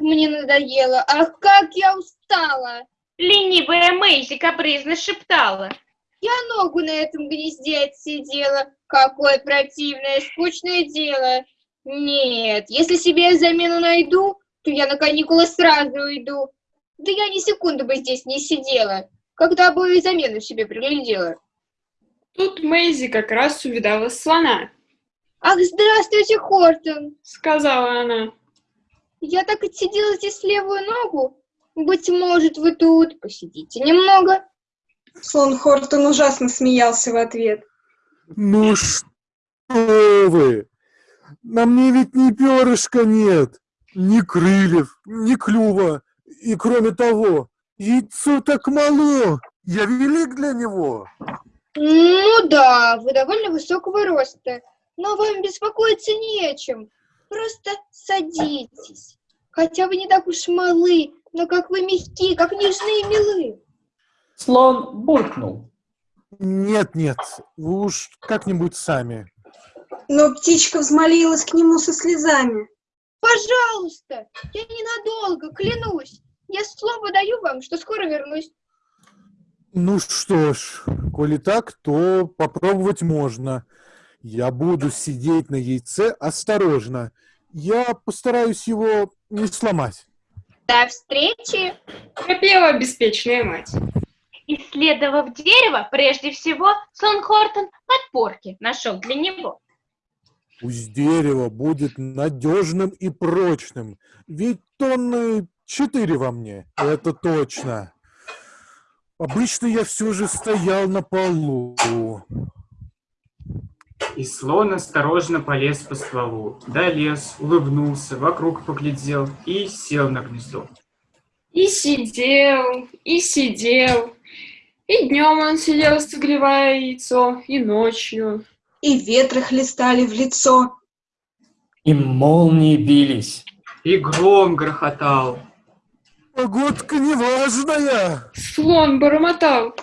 мне надоело! Ах, как я устала!» Ленивая Мэйзи капризно шептала. «Я ногу на этом гнезде отсидела! Какое противное, скучное дело! Нет, если себе замену найду, то я на каникулы сразу уйду. Да я ни секунды бы здесь не сидела, когда бы и замену себе приглядела». Тут Мэйзи как раз увидала слона. «Ах, здравствуйте, Хортон!» — сказала она. «Я так отсидела здесь левую ногу. Быть может, вы тут посидите немного?» Слон Хортон ужасно смеялся в ответ. «Ну что вы! На мне ведь ни перышка нет, ни крыльев, ни клюва. И кроме того, яйцо так мало, я велик для него». «Ну да, вы довольно высокого роста, но вам беспокоиться не о чем. Просто садитесь. Хотя вы не так уж малы, но как вы мягкие, как нежные милы. Слон буркнул. Нет-нет, вы уж как-нибудь сами. Но птичка взмолилась к нему со слезами. Пожалуйста, я ненадолго, клянусь. Я слово даю вам, что скоро вернусь. Ну что ж, коли так, то попробовать можно. Я буду сидеть на яйце осторожно. Я постараюсь его не сломать. До встречи! Пропела беспечная мать. Исследовав дерево, прежде всего, Сон Хортон подпорки нашел для него. Пусть дерево будет надежным и прочным, ведь тонны четыре во мне, это точно. Обычно я все же стоял на полу. И слон осторожно полез по стволу, долез, улыбнулся, вокруг поглядел и сел на гнездо. И сидел, и сидел. И днем он сидел, согревая яйцо, и ночью. И ветры хлестали в лицо. И молнии бились. И гром грохотал. Погодка неважная. Слон бормотал.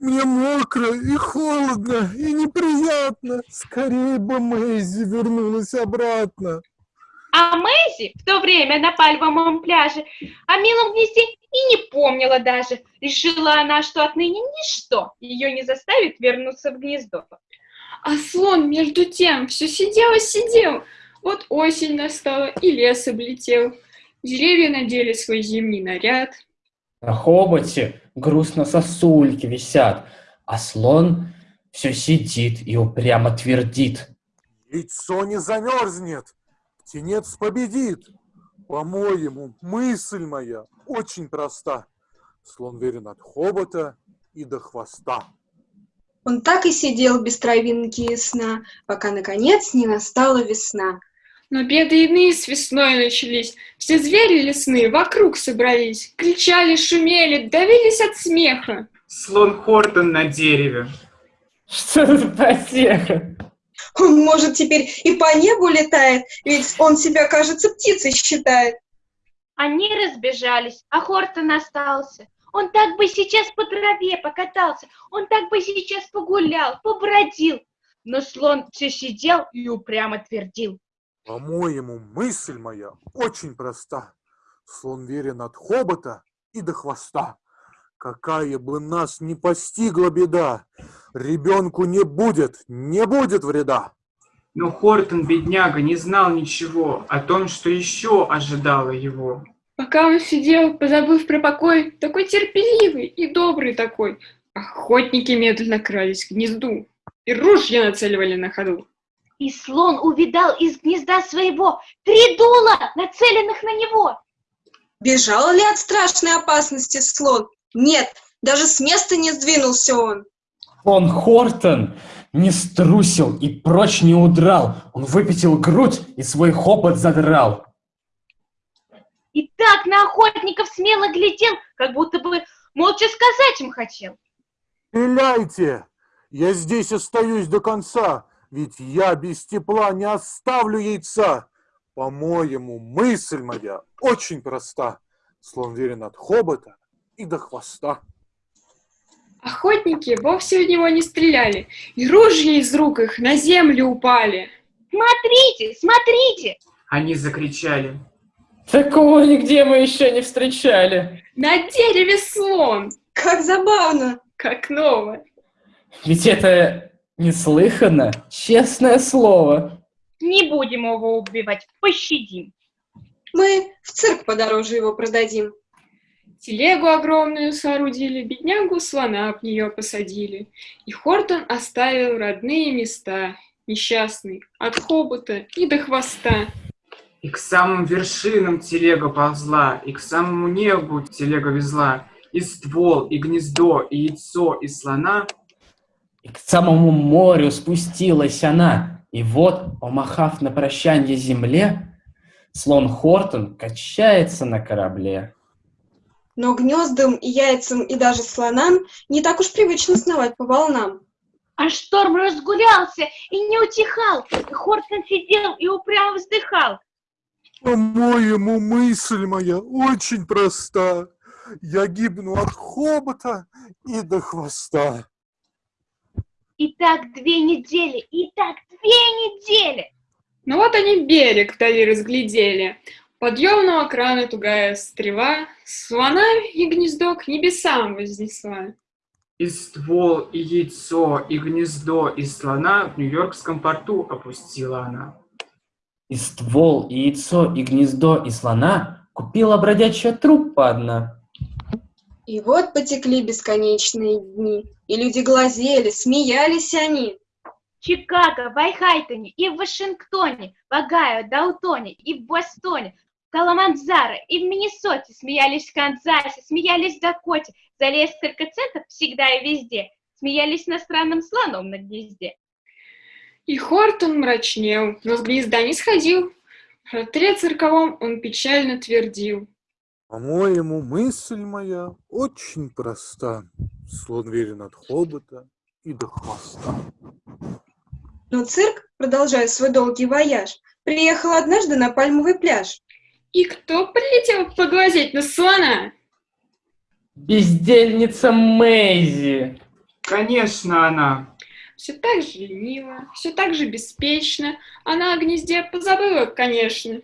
Мне мокро и холодно, и неприятно. Скорее бы Мэйзи вернулась обратно. А Мэйзи в то время на пальмовом пляже о милом гнезде и не помнила даже. Решила она, что отныне ничто ее не заставит вернуться в гнездо. А слон между тем все сидел и сидел. Вот осень настала, и лес облетел. Деревья надели свой зимний наряд. На хоботе грустно сосульки висят, а слон все сидит и упрямо твердит. Яйцо не замерзнет, птенец победит. По-моему, мысль моя очень проста. Слон верен от хобота и до хвоста. Он так и сидел без травинки и сна, пока, наконец, не настала весна. Но беды иные с весной начались. Все звери лесные вокруг собрались, кричали, шумели, давились от смеха. Слон Хортон на дереве. Что за потеха? Он, может, теперь и по небу летает, ведь он себя, кажется, птицей считает. Они разбежались, а Хортон остался. Он так бы сейчас по траве покатался, он так бы сейчас погулял, побродил. Но слон все сидел и упрямо твердил. По-моему, мысль моя очень проста. Слон верен от хобота и до хвоста. Какая бы нас ни постигла беда, ребенку не будет, не будет вреда. Но Хортон, бедняга, не знал ничего о том, что еще ожидало его. Пока он сидел, позабыв про покой, такой терпеливый и добрый такой, охотники медленно крались к гнезду и ружья нацеливали на ходу. И слон увидал из гнезда своего три дула, нацеленных на него. Бежал ли от страшной опасности слон? Нет, даже с места не сдвинулся он. Он Хортон не струсил и прочь не удрал. Он выпятил грудь и свой хобот задрал. И так на охотников смело глядел, как будто бы молча сказать им хотел. Стреляйте! Я здесь остаюсь до конца, ведь я без тепла не оставлю яйца. По-моему, мысль моя очень проста. Слон верен от хобота и до хвоста. Охотники вовсе в него не стреляли, и ружья из рук их на землю упали. Смотрите, смотрите! Они закричали. Такого нигде мы еще не встречали. На дереве слон, Как забавно! как новое. Ведь это неслыханно, честное слово. Не будем его убивать, пощадим. Мы в цирк подороже его продадим. Телегу огромную соорудили, беднягу слона об нее посадили. И Хортон оставил родные места, несчастный, от хобота и до хвоста. И к самым вершинам телега ползла, и к самому небу телега везла. И ствол, и гнездо, и яйцо, и слона. И к самому морю спустилась она. И вот, помахав на прощанье земле, слон Хортон качается на корабле. Но гнездам и яйцам и даже слонам не так уж привычно сновать по волнам. А шторм разгулялся и не утихал. И Хортон сидел и упрямо вздыхал. По-моему, мысль моя очень проста. Я гибну от хобота и до хвоста. И так две недели, и так две недели. Ну вот они берег вдали разглядели. Подъемного крана тугая стрела, слона и гнездо к небесам вознесла. И ствол, и яйцо, и гнездо, и слона в Нью-Йоркском порту опустила она. И ствол, и яйцо, и гнездо, и слона купила бродячая труппа одна. И вот потекли бесконечные дни, и люди глазели, смеялись они. В Чикаго, в Айхайтоне, и в Вашингтоне, в Огайо, Даутоне, и в Бостоне, в Каламанзаро, и в Миннесоте, смеялись в Канзасе, смеялись в Дакоте, за несколько центов всегда и везде, смеялись на странном слоном на гнезде. И Хортон мрачнел, но с гнезда не сходил. В шатре цирковом он печально твердил. По-моему, мысль моя очень проста. Слон верен от хобота и до хвоста. Но цирк, продолжая свой долгий вояж, приехал однажды на пальмовый пляж. И кто прилетел поглазеть на слона? Бездельница Мэйзи. Конечно, она. Все так же лениво, все так же беспечно. Она о гнезде позабыла, конечно.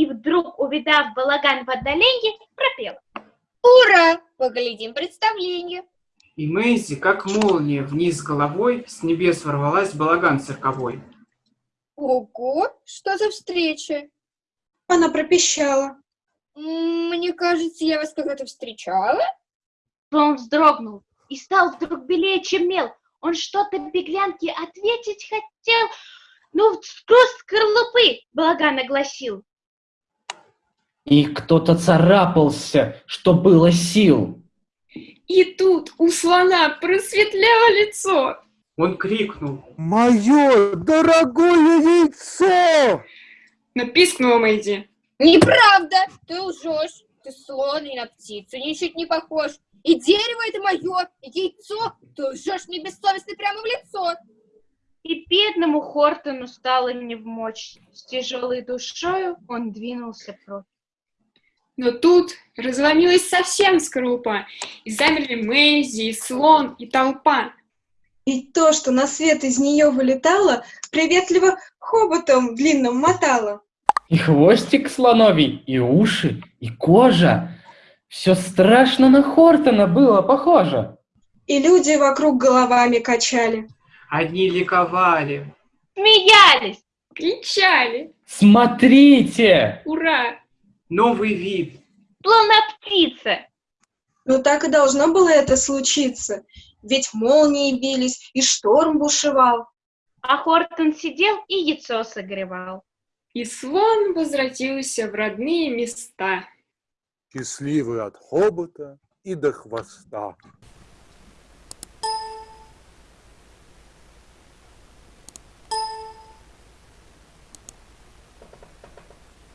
И вдруг, увидав балаган в отдалении, пропела. Ура! Поглядим представление. И Мэйзи, как молния, вниз головой с небес ворвалась балаган цирковой. Ого, что за встреча? Она пропищала. Мне кажется, я вас когда-то встречала. Он вздрогнул и стал вдруг белее, чем мел. Он что-то беглянке ответить хотел, но сквозь скорлупы балаган огласил. И кто-то царапался, что было сил. И тут у слона просветлело лицо. Он крикнул. Мое дорогое яйцо! Но пискнула Мэйди. Неправда, ты лжешь. Ты слон и на птицу ничуть не похож. И дерево это мое, и яйцо. Ты лжешь мне бессовестно прямо в лицо. И бедному Хортону стало невмочь. С тяжелой душою он двинулся прочь. Но тут разломилась совсем скорлупа, и замерли Мэйзи, и слон, и толпа. И то, что на свет из нее вылетало, приветливо хоботом длинным мотало. И хвостик слоновий, и уши, и кожа. Все страшно на Хортона было похоже. И люди вокруг головами качали. Одни ликовали. Смеялись! Кричали. Смотрите! Ура! Новый вид. Словно птица. Но так и должно было это случиться. Ведь молнии бились, и шторм бушевал. А Хортон сидел и яйцо согревал. И слон возвратился в родные места. Счастливый от хобота и до хвоста.